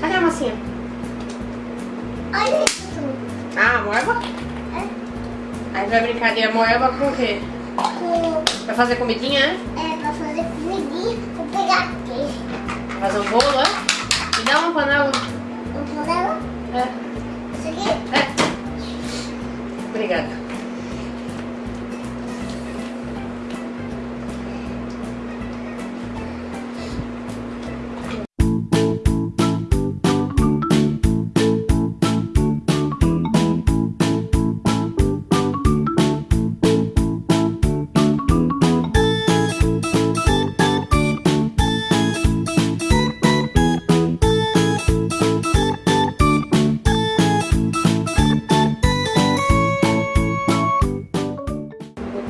Cadê a massinha? Olha isso. Ah, moeba? É, Aí vai brincar de moeba com o quê? com, Vai fazer comidinha, né? é pra fazer comidinha. Vou pegar aqui. Vai fazer um bolo, né? E dá uma panela. Vou pôr ela. É. Isso aqui. É. Obrigada.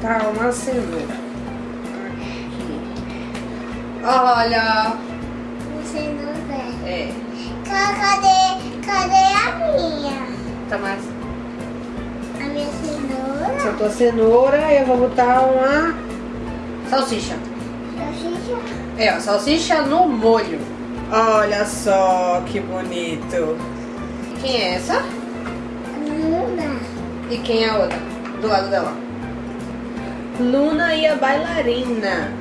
Vou botar uma cenoura. Aqui. Olha. Não vê. É. Ca- Cadê, cadê a minha? Tá mais. A minha cenoura? Soltou a cenoura e eu vou botar uma salsicha. Salsicha? É, ó, salsicha no molho. Olha só que bonito. Quem é essa? Luna. E quem é a outra? Do lado dela. Luna e a bailarina.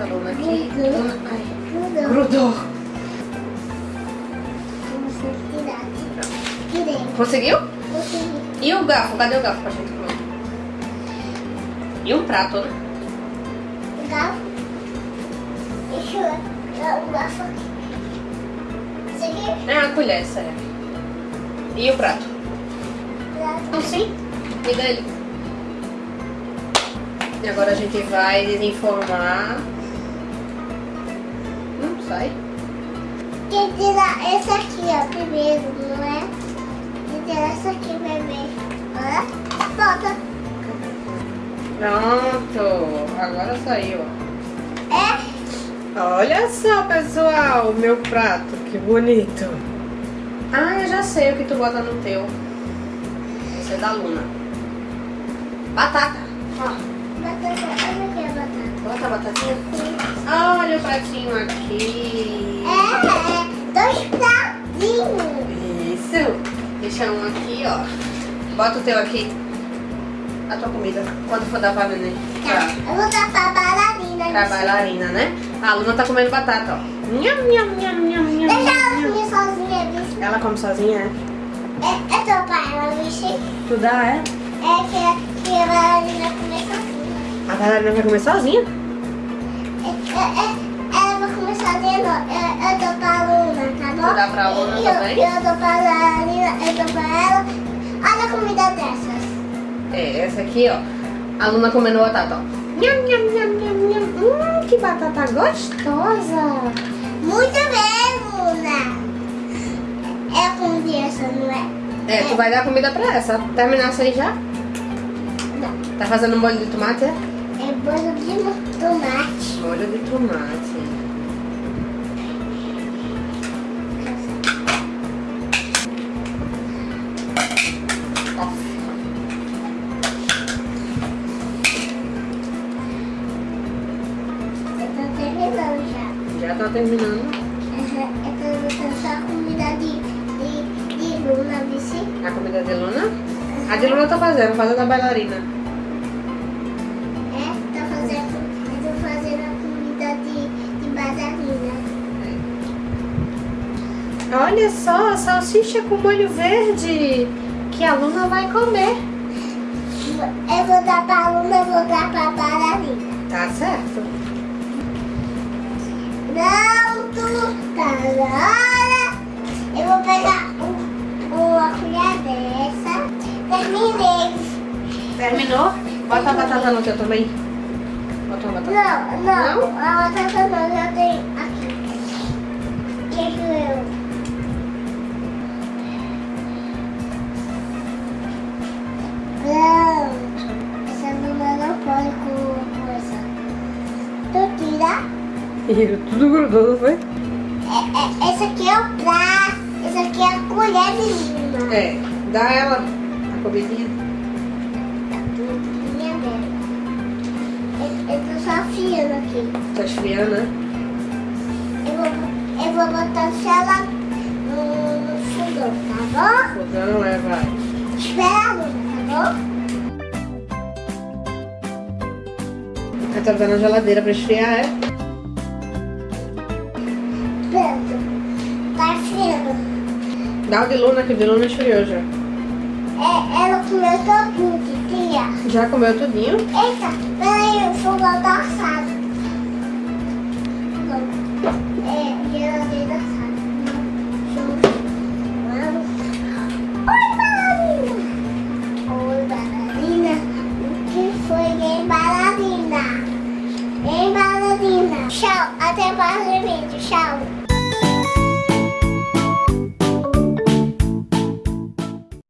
A Luna aqui. Grudou. Luna. Ai, grudou. Conseguiu? Consegui. E o garfo? Cadê o garfo pra gente comer? E um prato, né? O garfo. Deixa eu o garfo aqui. É a colher, essa é. E o prato? Então sim, me dá ele. E agora a gente vai desenformar. Não sai. Tem que tirar essa aqui, ó, primeiro, não é? Tem que tirar essa aqui primeiro. Olha. Volta. Pronto, agora saiu. É. Olha só, pessoal, o meu prato, que bonito. Ah, eu já sei o que tu bota no teu. Esse é da Luna. Batata. Ó, Bota a batatinha. Olha o pratinho aqui. É, dois pratinhos. Isso. Deixa um aqui, ó. Bota o teu aqui. A tua comida. Quando for dar pra neném. Tá, Pra, eu vou dar pra bailarina. pra bailarina, né? A Luna tá comendo batata, ó. Nham, nham, nham, nham, nham, Deixa ela comer sozinha, bicho. Ela come sozinha, é? É, é teu pai, ela, bicho. Tu dá, é? É que, que a bailarina comer A bailarina vai comer sozinha? É, é, é, ela vai comer sozinha, não. Eu, eu dou pra Luna, tá bom? Tu dá pra Luna eu, também? Eu dou pra bailarina, eu dou pra ela. Olha a comida dessas. É, essa aqui, ó. A Luna comendo batata, ó. Nham, nham, nham, nham, nham. Hum, que batata gostosa. Muito bem, Luna. É a comida essa, não é? É, tu vai dar comida pra essa. Terminar isso aí já? Não. Tá fazendo molho de tomate, é? Bolo de tomate. Molho de tomate. Ó. Eu tô terminando já. Já tá terminando. Uhum. Eu tô botando só a comida de, de, de Luna, vice. A comida de Luna? A de Luna tá fazendo, fazendo a bailarina. Olha só, a salsicha com molho verde. Que a Luna vai comer. Eu vou dar pra Luna, eu vou dar pra bailarina. Tá certo. Não, tu tá na hora. Eu vou pegar um, uma colher dessa. Terminei. Terminou? Bota a batata no teu também. Bota uma batata. Não, não, a batata não, já tem aqui. Que eu. Ih, tudo grudou, não foi? É, é, esse aqui é o prato. Esse aqui é a colher de Luna. É, dá ela a comidinha. Minha dela. Eu, eu tô só afiando aqui. Tá esfriando, né? vou botar ela no, no fogão, tá bom? Fogão é, vai. Espera a tá bom? Aí tá na geladeira pra esfriar, é? Dá o de Luna, que o de Luna esfriou já. É, ela comeu todinho, tia. Já comeu tudinho? Eita, peraí, o fogão tá assado. É, geladeira assada. Tchau, até mais no vídeo, tchau.